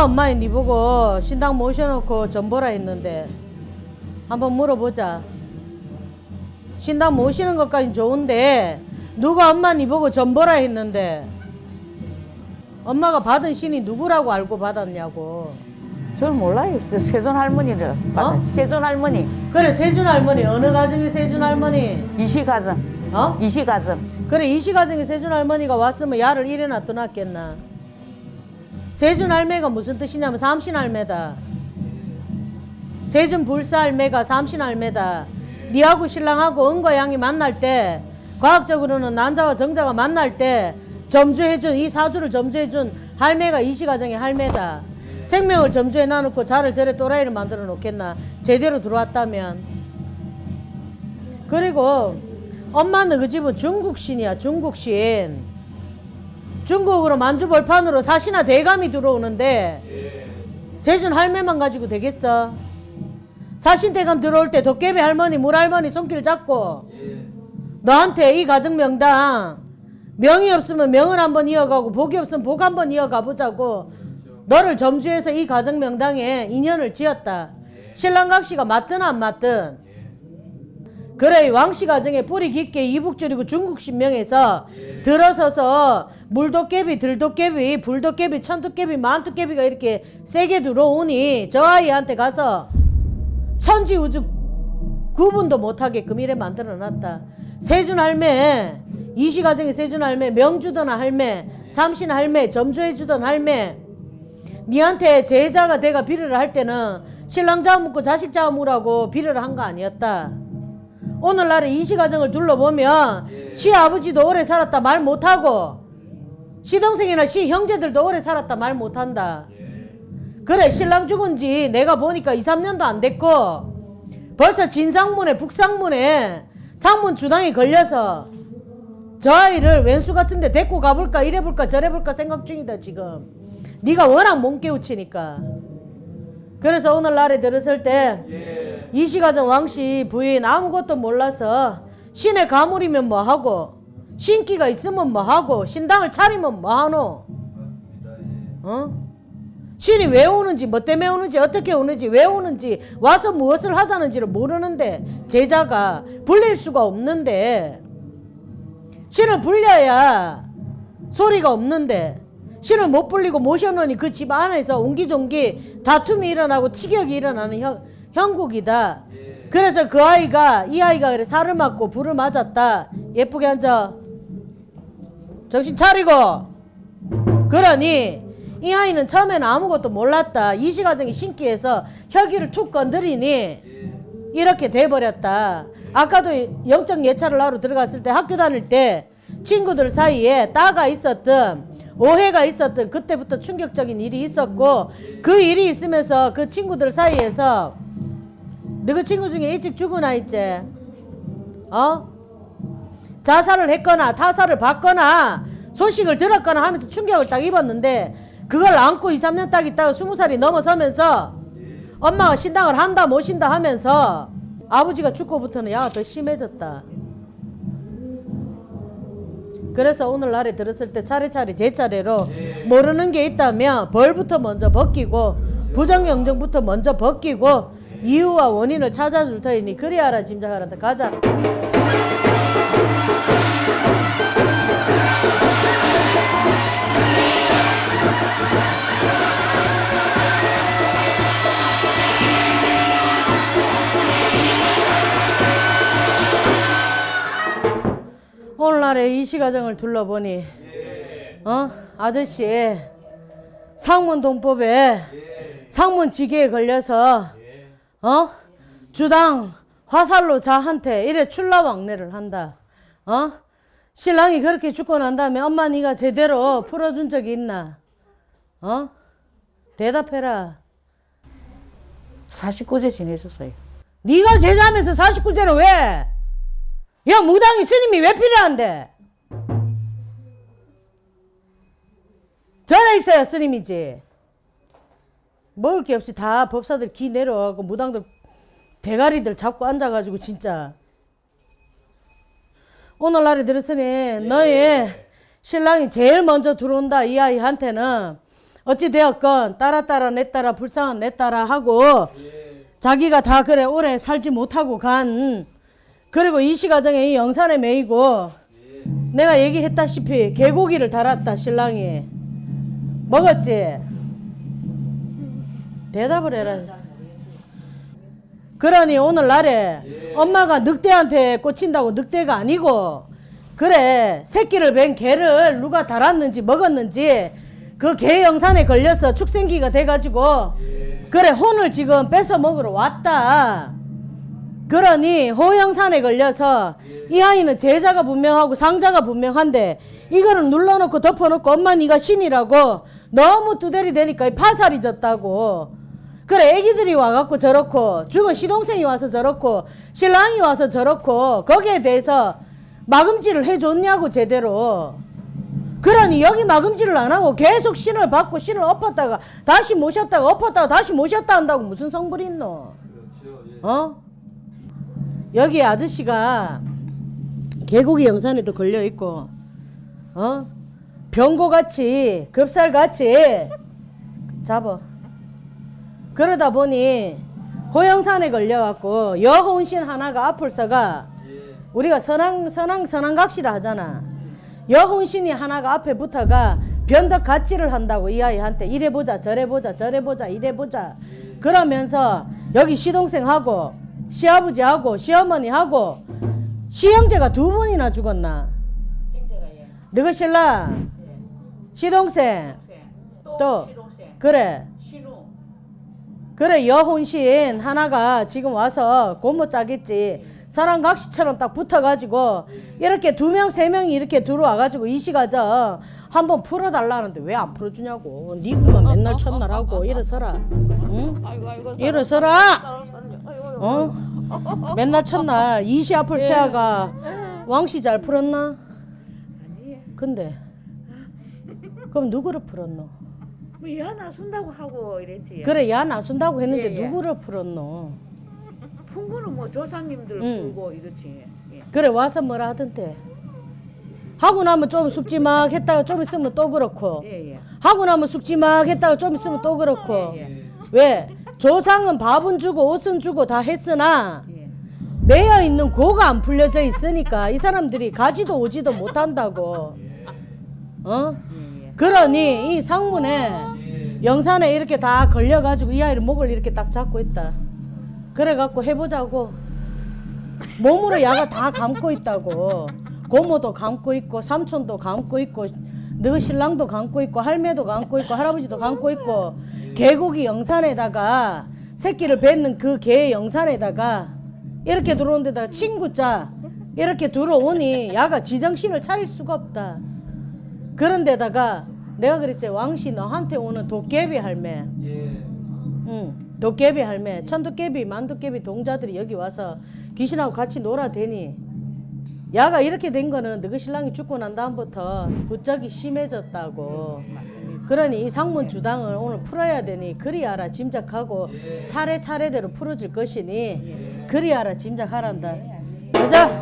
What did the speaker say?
누가 엄마에 니 보고 신당 모셔놓고 전보라 했는데 한번 물어보자. 신당 모시는 것까진 좋은데 누가 엄마 니 보고 전보라 했는데 엄마가 받은 신이 누구라고 알고 받았냐고. 저는 몰라요. 저 세존 할머니를 받아. 어? 세존 할머니, 그래 세준 할머니 어느 가정의 세준 할머니? 이시 가정, 어? 이시 가정. 그래 이시 가정의 세준 할머니가 왔으면 야를 이래 놔둬놨겠나? 세준 할매가 무슨 뜻이냐면 삼신 할매다. 세준 불사 할매가 삼신 할매다. 니하고 신랑하고 은과 양이 만날 때 과학적으로는 난자와 정자가 만날 때 점주해준 이 사주를 점주해준 할매가 이시 가정의 할매다. 생명을 점주해 놔놓고 자를 저래 또라이를 만들어 놓겠나? 제대로 들어왔다면. 그리고 엄마는 그 집은 중국신이야 중국신 중국으로 만주벌판으로 사시나 대감이 들어오는데 세준 할매만 가지고 되겠어? 사신 대감 들어올 때 도깨비 할머니 물할머니 손길 잡고 너한테 이 가정 명당 명이 없으면 명을 한번 이어가고 복이 없으면 복 한번 이어가 보자고 너를 점주해서 이 가정 명당에 인연을 지었다. 신랑각시가 맞든 안 맞든 그래 이 왕씨 가정에 뿌리 깊게 이북줄이고 중국 신명에서 들어서서 물도깨비 들도깨비 불도깨비 천도깨비 만도깨비가 이렇게 세게 들어오니 저 아이한테 가서 천지우주 구분도 못하게끔 이래 만들어놨다. 세준 할매 이시 가정의 세준 할매 명주던 할매 삼신 할매 점주해주던 할매 니한테 제자가 내가 비례를 할 때는 신랑 잡아먹고 자식 잡아먹으라고 비례를 한 거 아니었다 오늘날에 이시가정을 둘러보면 시아버지도 오래 살았다 말 못하고 시동생이나 시 형제들도 오래 살았다 말 못한다. 그래 신랑 죽은 지 내가 보니까 2, 3년도 안 됐고 벌써 진상문에 북상문에 상문 주당이 걸려서 저 아이를 왼수 같은데 데리고 가볼까 이래볼까 저래볼까 생각 중이다 지금. 네가 워낙 못 깨우치니까. 그래서 오늘날에 들었을 때 이시가정 왕씨 부인 아무것도 몰라서 신의 가물이면 뭐하고 신기가 있으면 뭐하고 신당을 차리면 뭐하노 어? 신이 왜 오는지 뭐 때문에 오는지 어떻게 오는지 왜 오는지 와서 무엇을 하자는지를 모르는데 제자가 불릴 수가 없는데 신을 불려야 소리가 없는데 신을 못 불리고 모셔놓으니 그 집 안에서 옹기종기 다툼이 일어나고 티격이 일어나는 형, 형국이다. 그래서 그 아이가 이 아이가 그래 살을 맞고 불을 맞았다. 예쁘게 앉아. 정신 차리고. 그러니 이 아이는 처음에는 아무것도 몰랐다. 이시가정이 신기해서 혈기를 툭 건드리니 이렇게 돼버렸다. 아까도 영적 예찰을 하러 들어갔을 때 학교 다닐 때 친구들 사이에 따가 있었던 오해가 있었던 그때부터 충격적인 일이 있었고 그 일이 있으면서 그 친구들 사이에서 너그 친구 중에 일찍 죽은 아이 있지? 어? 자살을 했거나 타살을 받거나 소식을 들었거나 하면서 충격을 딱 입었는데 그걸 안고 2, 3년 딱 있다가 20살이 넘어서면서 엄마가 신당을 한다 모신다 하면서 아버지가 죽고부터는 야가 더 심해졌다. 그래서 오늘날에 들었을 때 차례차례 제 차례로 모르는 게 있다면 벌부터 먼저 벗기고 부정영정부터 먼저 벗기고 이유와 원인을 찾아줄 터이니 그리 알아 짐작하란다 가자. 오늘날의 이 시가정을 둘러보니 어? 아저씨 상문 동법에 상문지계에 걸려서 어 주당 화살로 자한테 이래 출라왕래를 한다 어 신랑이 그렇게 죽고 난 다음에 엄마 네가 제대로 풀어준 적이 있나 어 대답해라 49세 지내셨어요. 네가 제자면서 49세는 왜? 야 무당이 스님이 왜 필요한데? 전에 있어야 스님이지. 먹을 게 없이 다 법사들 기 내려가고 무당들 대가리들 잡고 앉아가지고 진짜. 오늘날에 들었으니 너희 신랑이 제일 먼저 들어온다 이 아이한테는. 어찌 되었건 따라 따라 내 따라 불쌍한 내 따라 하고 자기가 다 그래 오래 살지 못하고 간. 그리고 이 시 가정에 이 영산에 매이고 내가 얘기했다시피 개고기를 달았다 신랑이. 먹었지 대답을 해라. 그러니 오늘날에 엄마가 늑대한테 꽂힌다고 늑대가 아니고 그래 새끼를 뵌 개를 누가 달았는지 먹었는지 그 개 영산에 걸려서 축생기가 돼가지고 그래 혼을 지금 뺏어 먹으러 왔다. 그러니 호영산에 걸려서 이 아이는 제자가 분명하고 상자가 분명한데 이거를 눌러놓고 덮어놓고 엄마 네가 신이라고 너무 두대리 되니까 이 파살이 졌다고 그래 애기들이 와갖고 저렇고 죽은 시동생이 와서 저렇고 신랑이 와서 저렇고 거기에 대해서 마금질을 해줬냐고 제대로 그러니 여기 마금질을 안 하고 계속 신을 받고 신을 엎었다가 다시 모셨다가 엎었다가 다시 모셨다 한다고 무슨 성불이 있노 어? 여기 아저씨가 개고기 영산에도 걸려 있고, 어? 병고같이, 급살같이 잡아. 그러다 보니 호영산에 걸려갖고 여혼신 하나가 앞을서가 우리가 선왕, 선왕, 선왕각시라 하잖아. 여혼신이 하나가 앞에 붙어가 변덕같이를 한다고 이 아이한테 이래 보자 저래 보자 저래 보자 이래 보자. 그러면서 여기 시동생하고 시아버지하고 시어머니하고 시형제가 두 분이나 죽었나? 너가 신랑? 시동생? 또 그래 그래 여혼신 하나가 지금 와서 고모 짜겠지 사랑각시처럼 딱 붙어가지고 이렇게 두 명 세 명이 이렇게 들어와가지고 이 시가정 한번 풀어달라는데 왜 안 풀어주냐고 니그만 맨날 첫날 하고 일어서라 응? 일어서라 어? 맨날 첫날 이시 앞을 세아가 왕씨 잘 풀었나? 근데 그럼 누구를 풀었노? 뭐 야 나 순다고 하고 이랬지. 그래 야 나 순다고 했는데 예, 예. 누구를 풀었노? 풍부는 뭐 조상님들 응. 풀고 이렇지. 예. 그래 와서 뭐라 하던데 하고 나면 좀 숙지 막 했다가 좀 있으면 또 그렇고 예, 예. 하고 나면 숙지 막 했다가 좀 있으면 또 그렇고 예, 왜 조상은 밥은 주고 옷은 주고 다 했으나 예. 매여 있는 고가 안 풀려져 있으니까 이 사람들이 가지도 오지도 못한다고 어 예, 예. 그러니 이 상문에 영산에 이렇게 다 걸려가지고 이 아이를 목을 이렇게 딱 잡고 있다. 그래갖고 해보자고. 몸으로 야가 다 감고 있다고. 고모도 감고 있고 삼촌도 감고 있고 너 신랑도 감고 있고 할매도 감고 있고 할아버지도 감고 있고 개고기 영산에다가 새끼를 뱉는 그 개 영산에다가 이렇게 들어온 데다가 친구자 이렇게 들어오니 야가 지정신을 차릴 수가 없다. 그런 데다가 내가 그랬지 왕씨 너한테 오는 도깨비 할매. 응, 도깨비 할매, 천도깨비, 만도깨비 동자들이 여기 와서 귀신하고 같이 놀아대니. 야가 이렇게 된 거는 너희 신랑이 죽고 난 다음부터 부쩍이 심해졌다고. 그러니 이 상문 주당을 오늘 풀어야 되니 그리 알아 짐작하고 차례차례대로 풀어줄 것이니 그리 알아 짐작하란다. 가자.